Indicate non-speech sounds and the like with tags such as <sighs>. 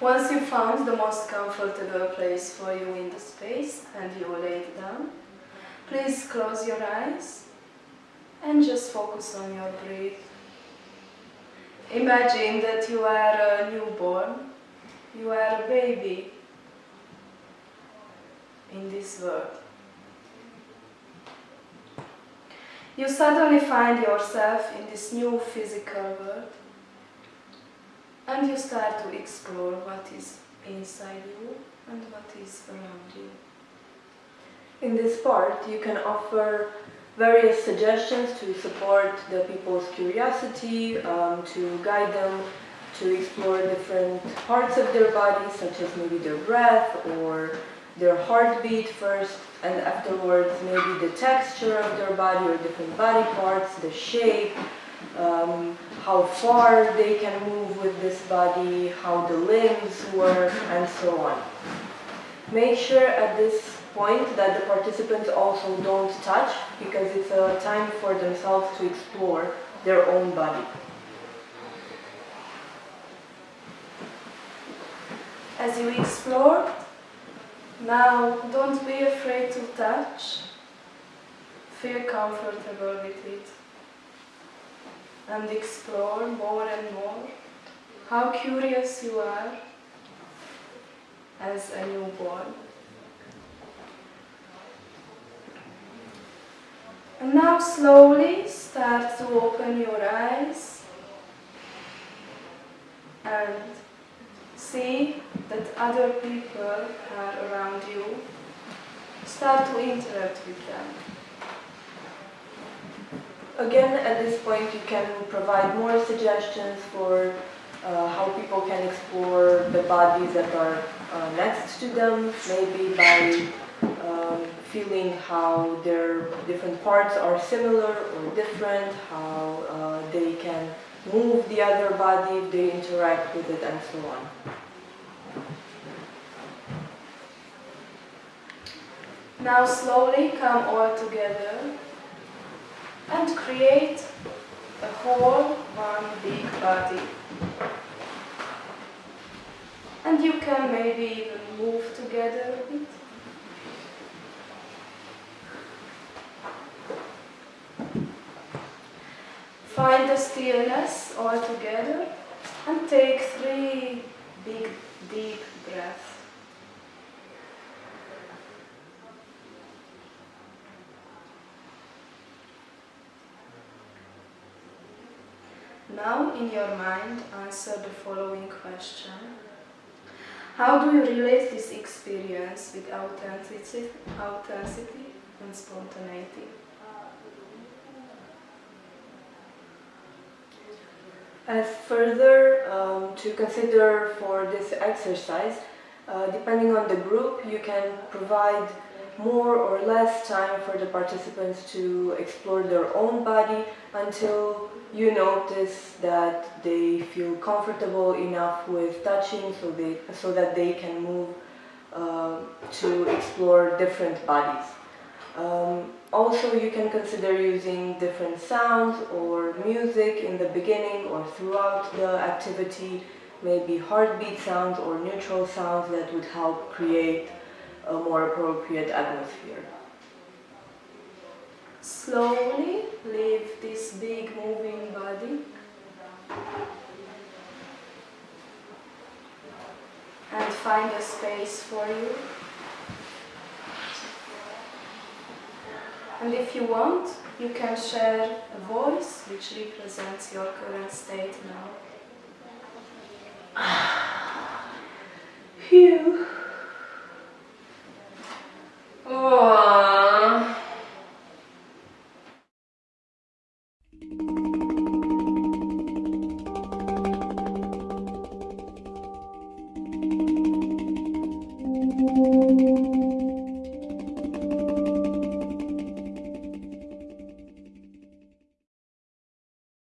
found the most comfortable place for you in the space and you lay down, please close your eyes and just focus on your breath. Imagine that you are a newborn, you are a baby in this world. You suddenly find yourself in this new physical world and you start to explore what is inside you and what is around you. In this part, you can offer various suggestions to support the people's curiosity, um, to guide them to explore different parts of their body, such as maybe their breath or their heartbeat first, and afterwards maybe the texture of their body or different body parts, the shape, um, how far they can move with this body, how the limbs work, and so on. Make sure at this point that the participants also don't touch, because it's a time for themselves to explore their own body. As you explore, now don't be afraid to touch. Feel comfortable with it. And explore more and more how curious you are as a newborn. And now slowly start to open your eyes and see that other people are around you. Start to interact with them. Again, at this point, you can provide more suggestions for uh, how people can explore the bodies that are uh, next to them, maybe by um, feeling how their different parts are similar or different, how uh, they can move the other body they interact with it, and so on. Now slowly come all together and create a whole one big body. And you can maybe even move together a bit. Find the stillness all together and take three big deep breaths. Now, in your mind, answer the following question. How do you relate this experience with authenticity, and spontaneity? As further um, to consider for this exercise, uh, depending on the group, you can provide more or less time for the participants to explore their own body until you notice that they feel comfortable enough with touching so, they, so that they can move uh, to explore different bodies. Um, also, you can consider using different sounds or music in the beginning or throughout the activity, maybe heartbeat sounds or neutral sounds that would help create a more appropriate atmosphere. Slowly leave this big moving body and find a space for you. And if you want, you can share a voice which represents your current state now. <sighs> Phew.